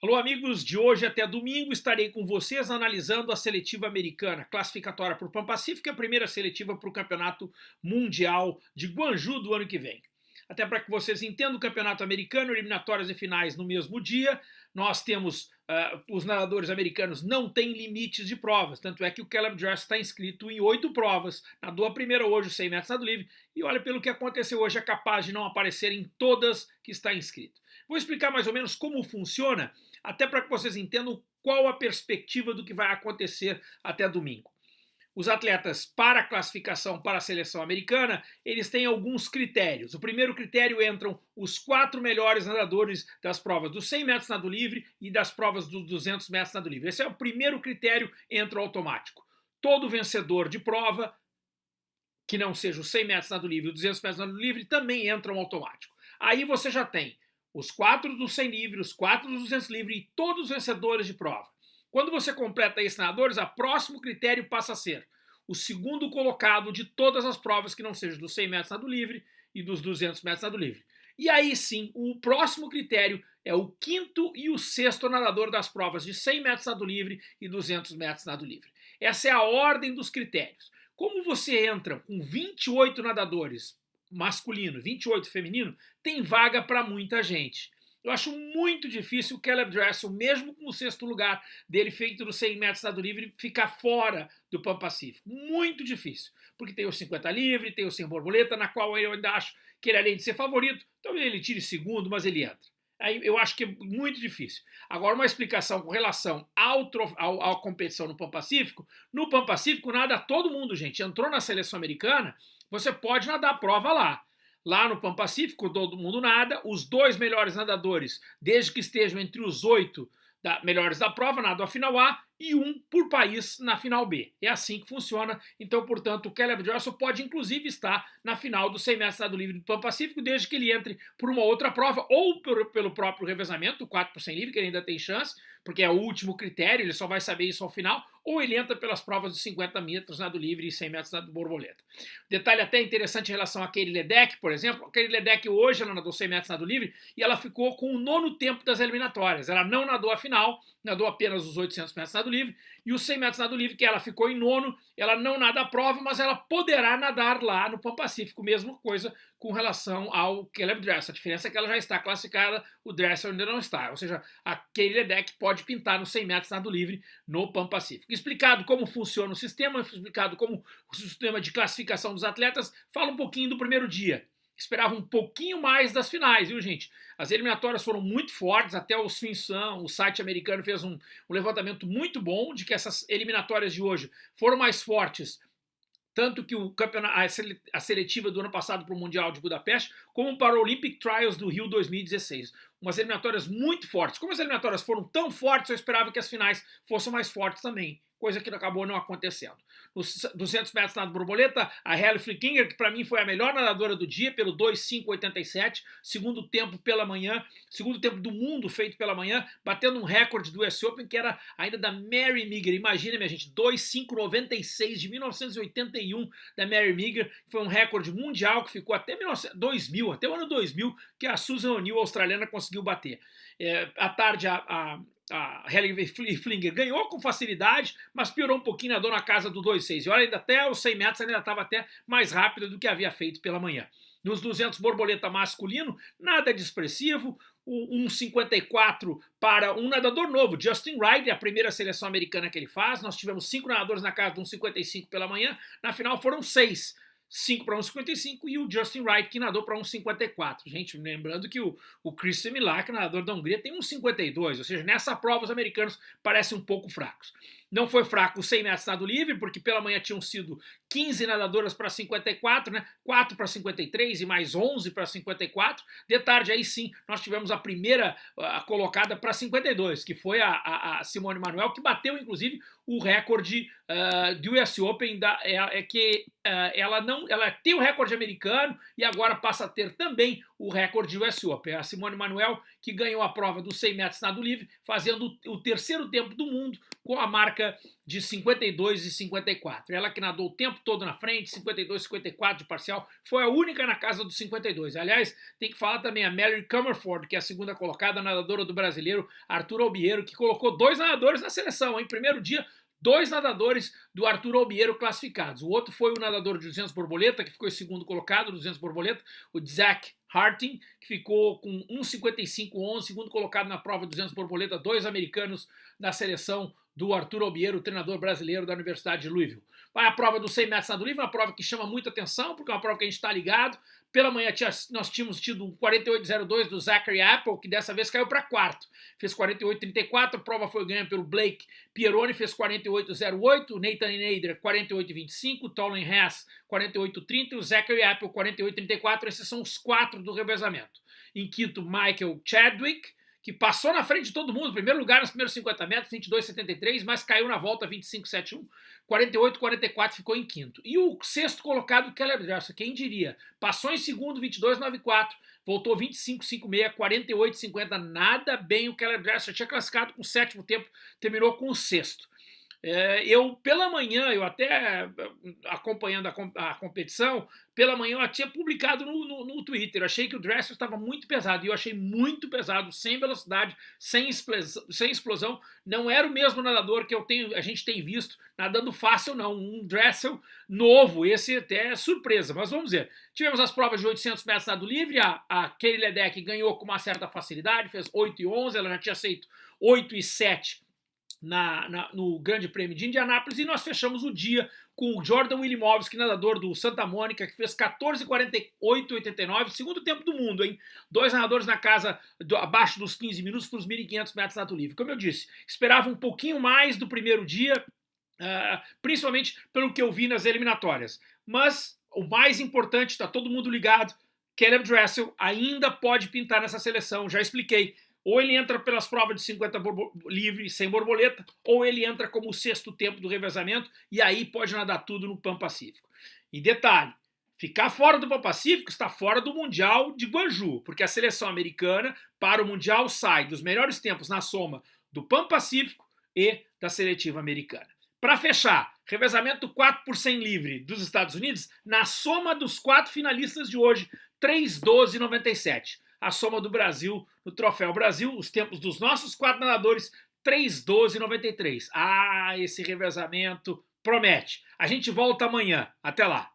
Alô, amigos, de hoje até domingo estarei com vocês analisando a seletiva americana, classificatória para o Pan Pacífico e a primeira seletiva para o Campeonato Mundial de Guanju do ano que vem. Até para que vocês entendam o Campeonato Americano, eliminatórias e finais no mesmo dia, nós temos, uh, os nadadores americanos não têm limites de provas, tanto é que o Caleb Dress está inscrito em oito provas, nadou a primeira hoje, o 100 metros nado livre, e olha, pelo que aconteceu hoje, é capaz de não aparecer em todas que está inscrito. Vou explicar mais ou menos como funciona até para que vocês entendam qual a perspectiva do que vai acontecer até domingo. Os atletas para a classificação para a seleção americana, eles têm alguns critérios. O primeiro critério entram os quatro melhores nadadores das provas dos 100 metros nado livre e das provas dos 200 metros nado livre. Esse é o primeiro critério, entra automático. Todo vencedor de prova, que não seja os 100 metros nado livre e os 200 metros nado livre, também entram automático. Aí você já tem os quatro dos 100 livre, os quatro dos 200 livre e todos os vencedores de prova. Quando você completa esses nadadores, o próximo critério passa a ser o segundo colocado de todas as provas que não sejam dos 100 metros nado livre e dos 200 metros nado livre. E aí sim, o próximo critério é o quinto e o sexto nadador das provas de 100 metros nado livre e 200 metros nado livre. Essa é a ordem dos critérios. Como você entra com 28 nadadores masculino, 28 feminino, tem vaga para muita gente. Eu acho muito difícil o Caleb Dressel, mesmo com o sexto lugar dele feito no 100 metros estado livre, ficar fora do Pan Pacífico. Muito difícil. Porque tem o 50 livre, tem o 100 borboleta, na qual eu ainda acho que ele, além de ser favorito, talvez ele tire segundo, mas ele entra. Aí eu acho que é muito difícil. Agora, uma explicação com relação ao, ao, à competição no Pan Pacífico. No Pan Pacífico, nada, todo mundo, gente, entrou na seleção americana você pode nadar a prova lá. Lá no Pan Pacífico, todo mundo nada. Os dois melhores nadadores, desde que estejam entre os oito da, melhores da prova, nadam a final A e um por país na final B. É assim que funciona. Então, portanto, o Caleb Johnson pode inclusive estar na final do 100 metros nado livre do Pan Pacífico, desde que ele entre por uma outra prova ou por, pelo próprio revezamento, o 4 por 100 livre, que ele ainda tem chance, porque é o último critério, ele só vai saber isso ao final, ou ele entra pelas provas de 50 metros nado livre e 100 metros nado borboleta. Detalhe até interessante em relação a Kelly Ledeck, por exemplo. A Kelly Ledeck hoje ela nadou 100 metros nado livre e ela ficou com o nono tempo das eliminatórias. Ela não nadou a final, nadou apenas os 800 metros nado livre e os 100 metros nado livre, que ela ficou em nono, ela não nada a prova, mas ela poderá nadar lá no Pan Pacífico, mesma coisa com relação ao Caleb Dressel. A diferença é que ela já está classificada, o Dressel ainda não está. Ou seja, a Kelly Ledeck pode pintar nos 100 metros nado livre no Pan Pacífico. Explicado como funciona o sistema, explicado como o sistema de classificação dos atletas, fala um pouquinho do primeiro dia esperava um pouquinho mais das finais, viu, gente? As eliminatórias foram muito fortes, até o Swinsan, o site americano, fez um, um, levantamento muito bom de que essas eliminatórias de hoje foram mais fortes, tanto que o a seletiva do ano passado para o Mundial de Budapeste, como para o Olympic Trials do Rio 2016. Umas eliminatórias muito fortes. Como as eliminatórias foram tão fortes, eu esperava que as finais fossem mais fortes também coisa que acabou não acontecendo. Nos 200 metros nado borboleta, a Halle Flickinger, que para mim foi a melhor nadadora do dia, pelo 2,587, segundo tempo pela manhã, segundo tempo do mundo feito pela manhã, batendo um recorde do US Open que era ainda da Mary Meager. Imagina, minha gente, 2,596 de 1981 da Mary Meager, foi um recorde mundial que ficou até 2000, até o ano 2000, que a Susan O'Neill, australiana, conseguiu bater. É, à tarde, a, a a Helen Flinger ganhou com facilidade, mas piorou um pouquinho, na casa do 2,6. E olha, ainda até os 100 metros ainda estava até mais rápida do que havia feito pela manhã. Nos 200 borboleta masculino, nada de expressivo, um 1,54 para um nadador novo, Justin é a primeira seleção americana que ele faz. Nós tivemos cinco nadadores na casa de 1,55 pela manhã, na final foram seis. 5 para 1,55 e o Justin Wright, que nadou para 1,54. Gente, lembrando que o, o Christian Milak, nadador da Hungria, tem 1,52, ou seja, nessa prova os americanos parecem um pouco fracos. Não foi fraco o 100 metros livre, porque pela manhã tinham sido 15 nadadoras para 54, né? 4 para 53 e mais 11 para 54. De tarde, aí sim, nós tivemos a primeira a colocada para 52, que foi a, a, a, Simone Manuel, que bateu, inclusive, o recorde uh, do US Open, da, é, é que uh, ela não ela tem o recorde americano e agora passa a ter também o recorde US Open. A Simone Manuel que ganhou a prova dos 100 metros nado livre, fazendo o terceiro tempo do mundo com a marca de 52 e 54. Ela que nadou o tempo todo na frente, 52 54 de parcial, foi a única na casa dos 52. Aliás, tem que falar também a Mary Comerford, que é a segunda colocada nadadora do brasileiro Arthur Albiero, que colocou dois nadadores na seleção. Em primeiro dia, dois nadadores do Arthur Albiero classificados. O outro foi o nadador de 200 borboleta, que ficou em segundo colocado, 200 borboleta, o Zach Harting, que ficou com 1,55,11, segundo colocado na prova de 200 borboleta, dois americanos da seleção do Arthur Albiero, treinador brasileiro da Universidade de Louisville. Vai a prova dos 100 metros nado livre, uma prova que chama muita atenção, porque é uma prova que a gente está ligado. Pela manhã nós tínhamos tido um 48,02 do Zachary Apple, que dessa vez caiu para quarto. Fez 48,34, a prova foi ganha pelo Blake Pieroni, fez 48,08, o Nathan Nader 48,25, o Tolan Hess 48,30 e o Zachary Apple 48,34. Esses são os quatro do revezamento. Em quinto, Michael Chadwick, que passou na frente de todo mundo, primeiro lugar nos primeiros 50 metros, 22,73, mas caiu na volta 25,71, 48,44 ficou em quinto. E o sexto colocado, Caleb Dressel, quem diria? Passou em segundo, 22,94, voltou 25,56, 48,50, nada bem o Caleb Dressel, tinha classificado com o sétimo tempo, terminou com o sexto. É, eu, pela manhã, eu até acompanhando a, a, competição, pela manhã eu tinha publicado no, no, no Twitter. Eu achei que o Dressel estava muito pesado e eu achei muito pesado, sem velocidade, sem explosão, sem explosão. Não era o mesmo nadador que eu tenho, a gente tem visto nadando fácil, não. Um Dressel novo, esse até é surpresa. Mas vamos ver. Tivemos as provas de 800 metros nado livre. A, a Kelly Ledeck ganhou com uma certa facilidade, fez 8 e 11. Ela já tinha feito 8 e 7 na, na, no Grande Prêmio de Indianápolis e nós fechamos o dia com o Jordan Willimovski, nadador do Santa Mônica, que fez 14,48,89, segundo tempo do mundo, hein? Dois nadadores na casa do, abaixo dos 15 minutos para os 1.500 metros nado livre. Como eu disse, esperava um pouquinho mais do primeiro dia, uh, principalmente pelo que eu vi nas eliminatórias. Mas o mais importante, está todo mundo ligado, Caleb Dressel ainda pode pintar nessa seleção, já expliquei ou ele entra pelas provas de 50 livre sem borboleta, ou ele entra como o sexto tempo do revezamento e aí pode nadar tudo no Pan Pacífico. E detalhe, ficar fora do Pan Pacífico está fora do Mundial de Guanju, porque a seleção americana para o Mundial sai dos melhores tempos na soma do Pan Pacífico e da seletiva americana. Para fechar, revezamento 4 por 100 livre dos Estados Unidos, na soma dos quatro finalistas de hoje, 3,12,97 a soma do Brasil no Troféu Brasil, os tempos dos nossos quatro nadadores, 3,12,93. Ah, esse revezamento promete. A gente volta amanhã. Até lá.